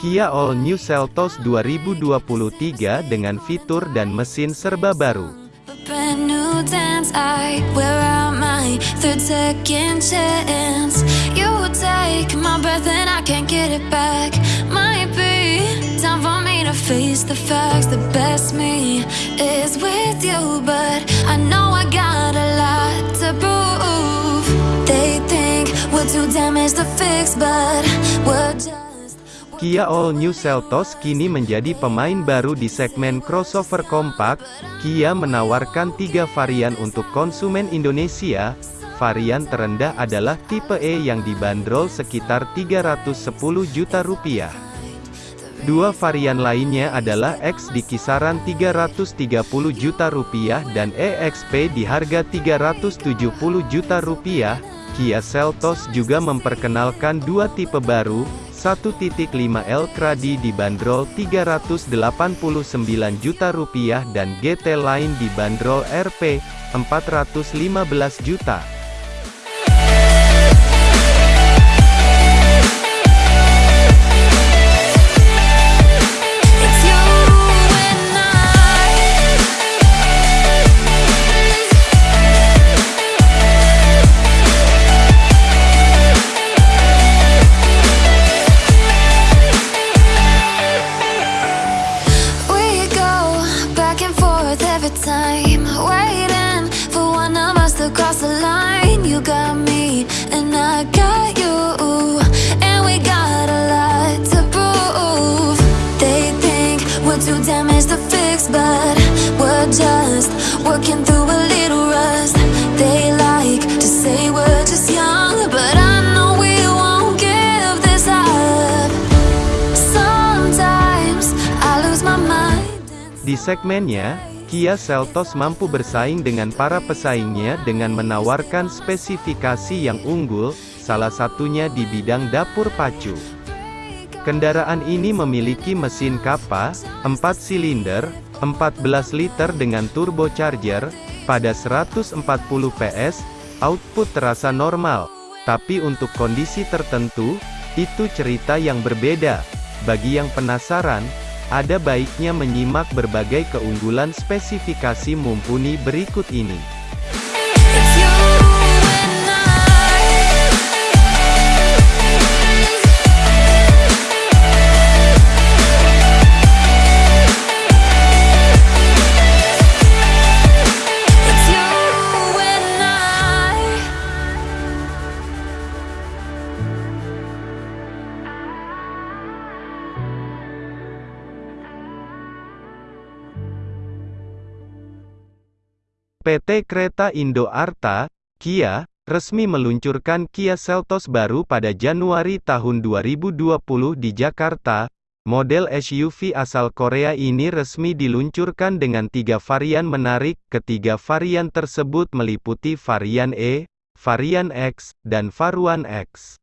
Kia All New Seltos 2023 dengan fitur dan mesin serba baru. Too damaged to fix, but we're just. Kia All New Seltos kini menjadi pemain baru di segmen crossover kompak. Kia menawarkan tiga varian untuk konsumen Indonesia. Varian terendah adalah tipe E yang dibanderol sekitar 310 juta rupiah. Dua varian lainnya adalah X di kisaran 330 juta rupiah dan EXP di harga 370 juta rupiah. Kia Seltos juga memperkenalkan dua tipe baru, 1.5L Kradi dibanderol 389 juta rupiah dan GT Line dibanderol Rp 415 juta. Segmennya, Kia Seltos mampu bersaing dengan para pesaingnya dengan menawarkan spesifikasi yang unggul, salah satunya di bidang dapur pacu. Kendaraan ini memiliki mesin Kappa, 4 silinder, 14 liter dengan turbocharger, pada 140 PS, output terasa normal. Tapi untuk kondisi tertentu, itu cerita yang berbeda. Bagi yang penasaran, ada baiknya menyimak berbagai keunggulan spesifikasi mumpuni berikut ini. PT Kereta Indo Arta, Kia, resmi meluncurkan Kia Seltos baru pada Januari tahun 2020 di Jakarta. Model SUV asal Korea ini resmi diluncurkan dengan tiga varian menarik. Ketiga varian tersebut meliputi varian E, varian X, dan Varuan X.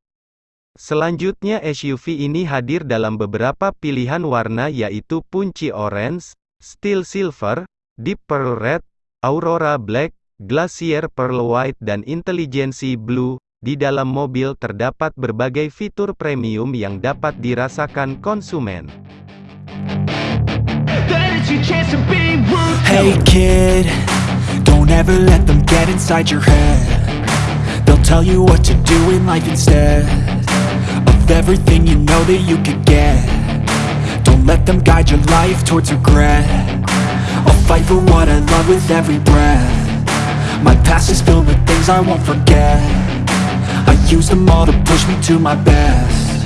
Selanjutnya SUV ini hadir dalam beberapa pilihan warna yaitu Punci Orange, Steel Silver, Deep Pearl Red, Aurora Black, Glacier Pearl White dan Intelligence Blue. Di dalam mobil terdapat berbagai fitur premium yang dapat dirasakan konsumen. Hey kid, don't ever let them get inside your head. They'll tell you what to do in life instead of everything you know that you could get. Don't let them guide your life towards regret. I'll fight for what I love with every breath. My past is filled with things I won't forget. I use them all to push me to my best.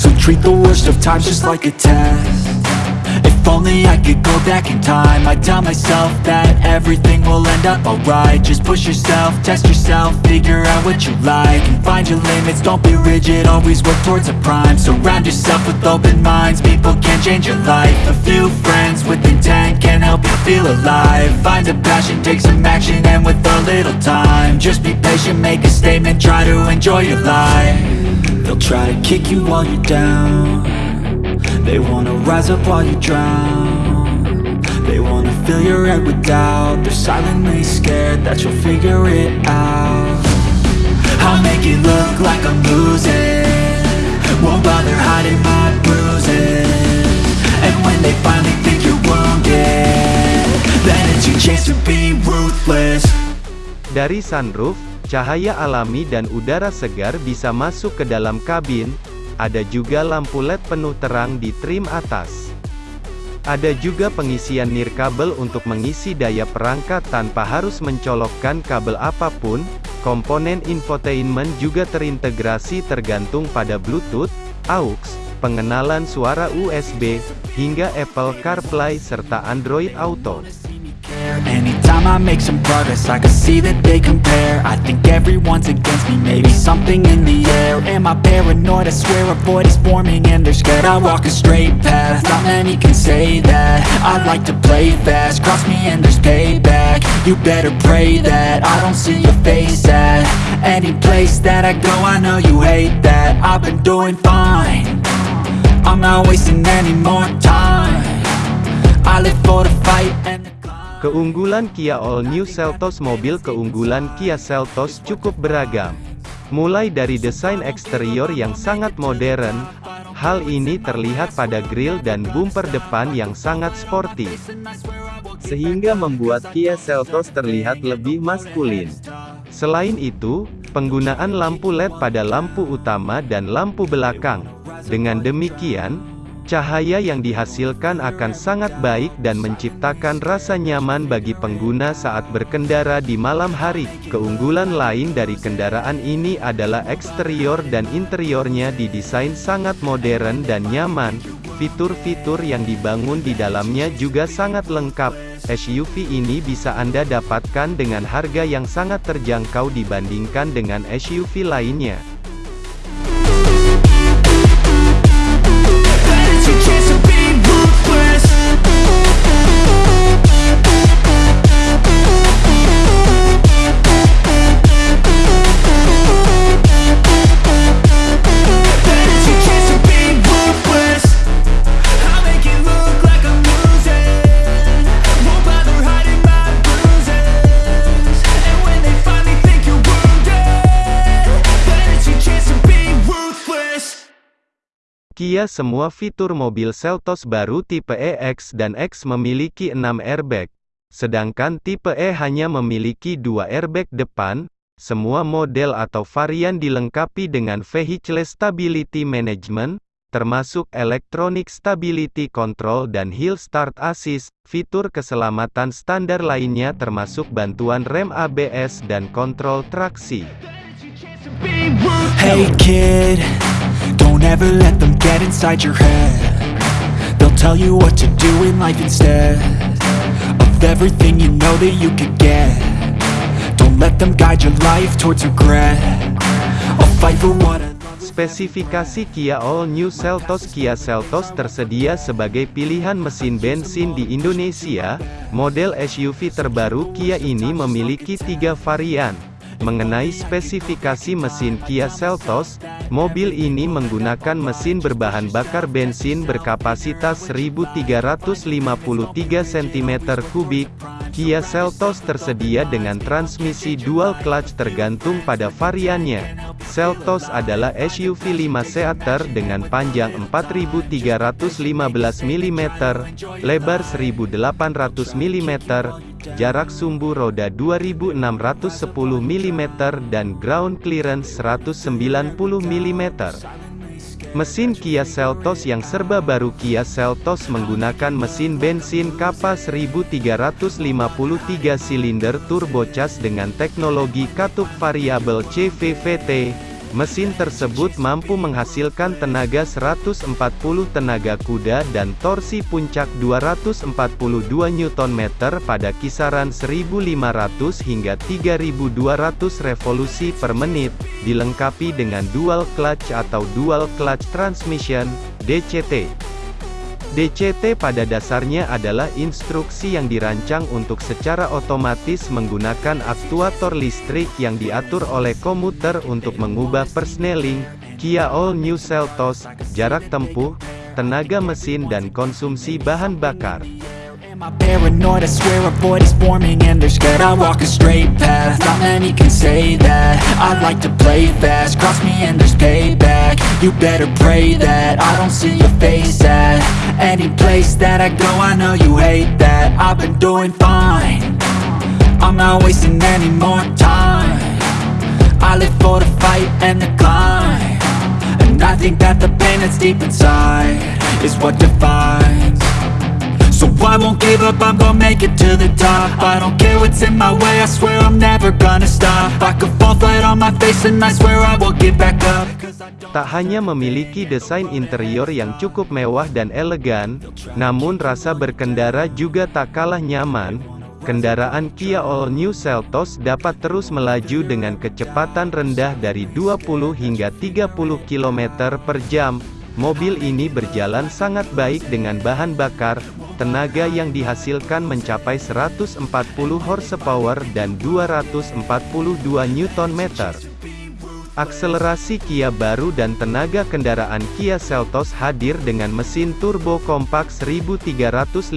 So treat the worst of times just like a test. If only I could go back in time. I'd tell myself that everything will end up alright. Just push yourself, test yourself, figure out what you like And find your limits, don't be rigid, always work towards a prime. Surround yourself with open minds, people can change your life. A few friends with intent can help you feel alive. Find a passion, take some action, and with a little time Just be patient, make a statement, try to enjoy your life. They'll try to kick you while you're down They wanna rise up while you drown. They wanna fill your head with doubt. They're silently scared that you'll figure it out. I'll make it look like I'm losing. Won't bother hiding my bruises. And when they finally think you're wounded Then it's your chance to be ruthless. Dari sunroof, cahaya alami dan udara segar bisa masuk ke dalam kabin, ada juga lampu LED penuh terang di trim atas. Ada juga pengisian nirkabel untuk mengisi daya perangkat tanpa harus mencolokkan kabel apa pun, komponen infotainment juga terintegrasi tergantung pada Bluetooth, AUX, pengenalan suara USB, hingga Apple CarPlay serta Android Auto. Anytime I make some progress I can see that they compare. I think everyone's against me, maybe something in the air. Am I paranoid? I swear a void is forming and they're scared. I walk a straight path, not many can say that. I like to play fast, cross me and there's payback. You better pray that I don't see your face at Any place that I go. I know you hate that. I've been doing fine. I'm not wasting any more time. I live for the fight and Keunggulan Kia All New Seltos Mobil keunggulan Kia Seltos cukup beragam. Mulai dari desain eksterior yang sangat modern, hal ini terlihat pada grill dan bumper depan yang sangat sporty. Sehingga membuat Kia Seltos terlihat lebih maskulin. Selain itu, penggunaan lampu LED pada lampu utama dan lampu belakang. Dengan demikian, Cahaya yang dihasilkan akan sangat baik dan menciptakan rasa nyaman bagi pengguna saat berkendara di malam hari. Keunggulan lain dari kendaraan ini adalah eksterior dan interiornya didesain sangat modern dan nyaman. Fitur-fitur yang dibangun di dalamnya juga sangat lengkap. SUV ini bisa Anda dapatkan dengan harga yang sangat terjangkau dibandingkan dengan SUV lainnya. Kia semua fitur mobil Seltos baru tipe EX dan X memiliki 6 airbag, sedangkan tipe E hanya memiliki 2 airbag depan. Semua model atau varian dilengkapi dengan Vehicle Stability Management, termasuk Electronic Stability Control dan Hill Start Assist. Fitur keselamatan standar lainnya termasuk bantuan rem ABS dan kontrol traksi. Hey kid Don't ever let them get inside your head. They'll tell you what to do in life instead Of everything you know that you could get. Don't let them guide your life towards regret. I'll fight for what I Spesifikasi Kia All New Seltos. Kia Seltos tersedia sebagai pilihan mesin bensin di Indonesia. Model SUV terbaru Kia ini memiliki tiga varian, Mengenai spesifikasi mesin Kia Seltos, mobil ini menggunakan mesin berbahan bakar bensin berkapasitas 1353 cm3. Kia Seltos tersedia dengan transmisi dual clutch tergantung pada variannya. Seltos adalah SUV 5 seater dengan panjang 4315 mm, lebar 1800 mm, jarak sumbu roda 2610 mm dan ground clearance 190 mm. Mesin Kia Seltos yang serba baru Kia Seltos menggunakan mesin bensin Kappa 1353 silinder turbocharged dengan teknologi katup variabel CVVT, Mesin tersebut mampu menghasilkan tenaga 140 tenaga kuda dan torsi puncak 242 Nm pada kisaran 1500 hingga 3200 revolusi per menit, dilengkapi dengan dual clutch atau dual clutch transmission, DCT. DCT pada dasarnya adalah instruksi yang dirancang untuk secara otomatis menggunakan aktuator listrik yang diatur oleh komuter untuk mengubah persneling, Kia All New Seltos, jarak tempuh, tenaga mesin dan konsumsi bahan bakar. Am I paranoid? I swear a void is forming and they're scared I walk a straight path, not many can say that. I like to play fast, cross me and there's payback. You better pray that I don't see your face at Any place that I go. I know you hate that. I've been doing fine. I'm not wasting any more time. I live for the fight and the climb. And I think that the pain that's deep inside Is what defines So I won't give up, I'm gonna make it to the top I don't care what's in my way, I swear I'm never gonna stop I could fall flat on my face and I swear I will get back up Tak hanya memiliki desain interior yang cukup mewah dan elegan, namun rasa berkendara juga tak kalah nyaman. Kendaraan Kia All New Seltos dapat terus melaju dengan kecepatan rendah dari 20 hingga 30 km per jam. Mobil ini berjalan sangat baik dengan bahan bakar, tenaga yang dihasilkan mencapai 140 horsepower dan 242 Nm. Akselerasi Kia baru dan tenaga kendaraan Kia Seltos hadir dengan mesin turbo kompak 1353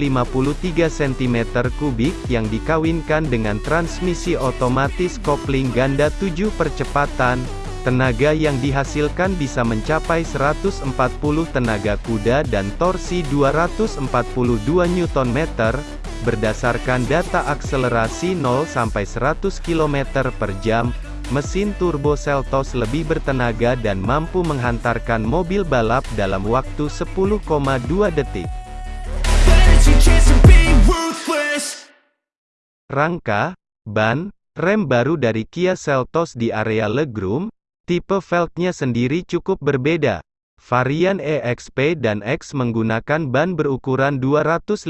cm3 yang dikawinkan dengan transmisi otomatis kopling ganda 7 percepatan. Tenaga yang dihasilkan bisa mencapai 140 tenaga kuda dan torsi 242 Nm. Berdasarkan data akselerasi 0 sampai 100 km per jam, mesin turbo Seltos lebih bertenaga dan mampu menghantarkan mobil balap dalam waktu 10,2 detik. Rangka, ban, rem baru dari Kia Seltos di area legroom, tipe velgnya sendiri cukup berbeda. Varian EXP dan X menggunakan ban berukuran 215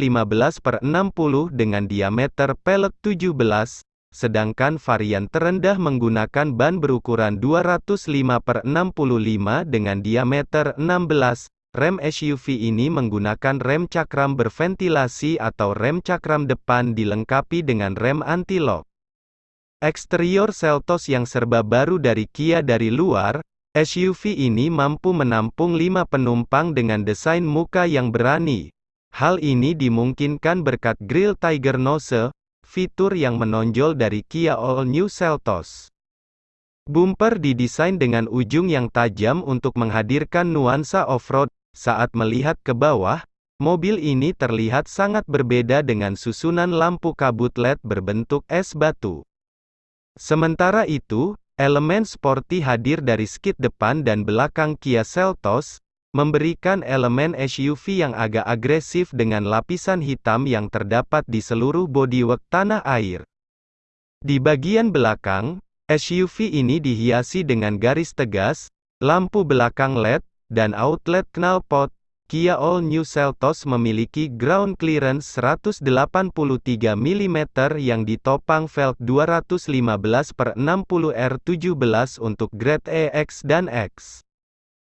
per 60 dengan diameter pelek 17, sedangkan varian terendah menggunakan ban berukuran 205 per 65 dengan diameter 16. Rem SUV ini menggunakan rem cakram berventilasi atau rem cakram depan dilengkapi dengan rem anti-lock. Eksterior Seltos yang serba baru dari Kia dari luar, SUV ini mampu menampung 5 penumpang dengan desain muka yang berani. Hal ini dimungkinkan berkat grill Tiger Nose, fitur yang menonjol dari Kia All New Seltos. Bumper didesain dengan ujung yang tajam untuk menghadirkan nuansa off-road. Saat melihat ke bawah, mobil ini terlihat sangat berbeda dengan susunan lampu kabut LED berbentuk es batu. Sementara itu, elemen sporty hadir dari skid depan dan belakang Kia Seltos, memberikan elemen SUV yang agak agresif dengan lapisan hitam yang terdapat di seluruh bodywork tanah air. Di bagian belakang, SUV ini dihiasi dengan garis tegas, lampu belakang LED, dan outlet knalpot. Kia All New Seltos memiliki ground clearance 183 mm yang ditopang velg 215 per 60 R17 untuk grade EX dan X.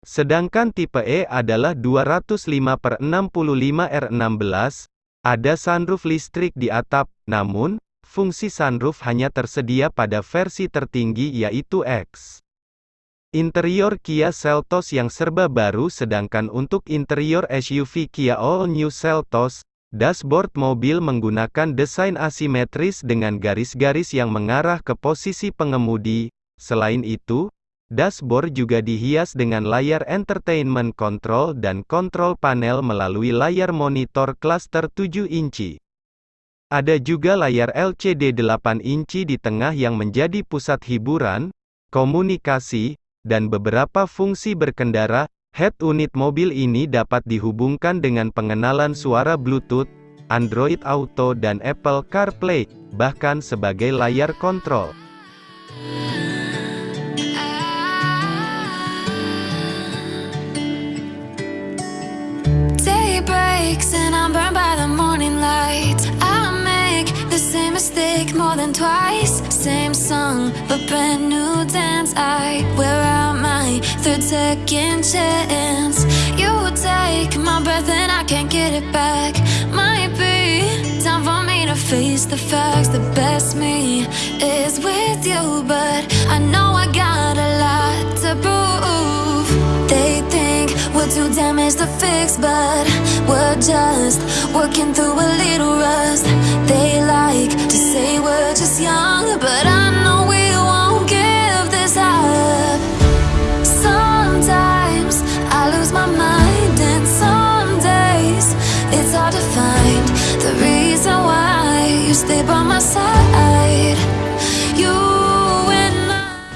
Sedangkan tipe E adalah 205 per 65 R16, ada sunroof listrik di atap, namun, fungsi sunroof hanya tersedia pada versi tertinggi yaitu X. Interior Kia Seltos yang serba baru sedangkan untuk interior SUV Kia All New Seltos, dashboard mobil menggunakan desain asimetris dengan garis-garis yang mengarah ke posisi pengemudi. Selain itu, dashboard juga dihias dengan layar entertainment control dan kontrol panel melalui layar monitor cluster 7 inci. Ada juga layar LCD 8 inci di tengah yang menjadi pusat hiburan, komunikasi, dan beberapa fungsi berkendara, head unit mobil ini dapat dihubungkan dengan pengenalan suara Bluetooth, Android Auto dan Apple CarPlay, bahkan sebagai layar kontrol. Same song, but brand new dance. I wear third second chance. You take my breath and I can't get it back. Might be time for me to face the facts. The best me is with you, but I know I got a lot to prove. They think we're too damaged to fix, but we're just working through a little rust. They like to say we're just young, but I know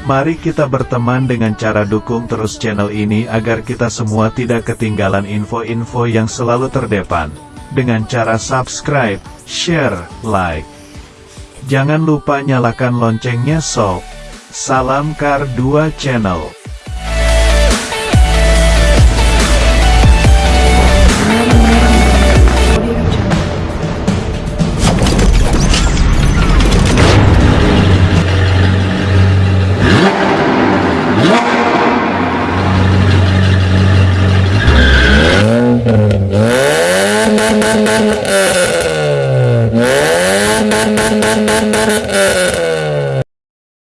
Mari kita berteman dengan cara dukung terus channel ini agar kita semua tidak ketinggalan info-info yang selalu terdepan. Dengan cara subscribe, share, like. Jangan lupa nyalakan loncengnya sob. Salam Kar 2 Channel.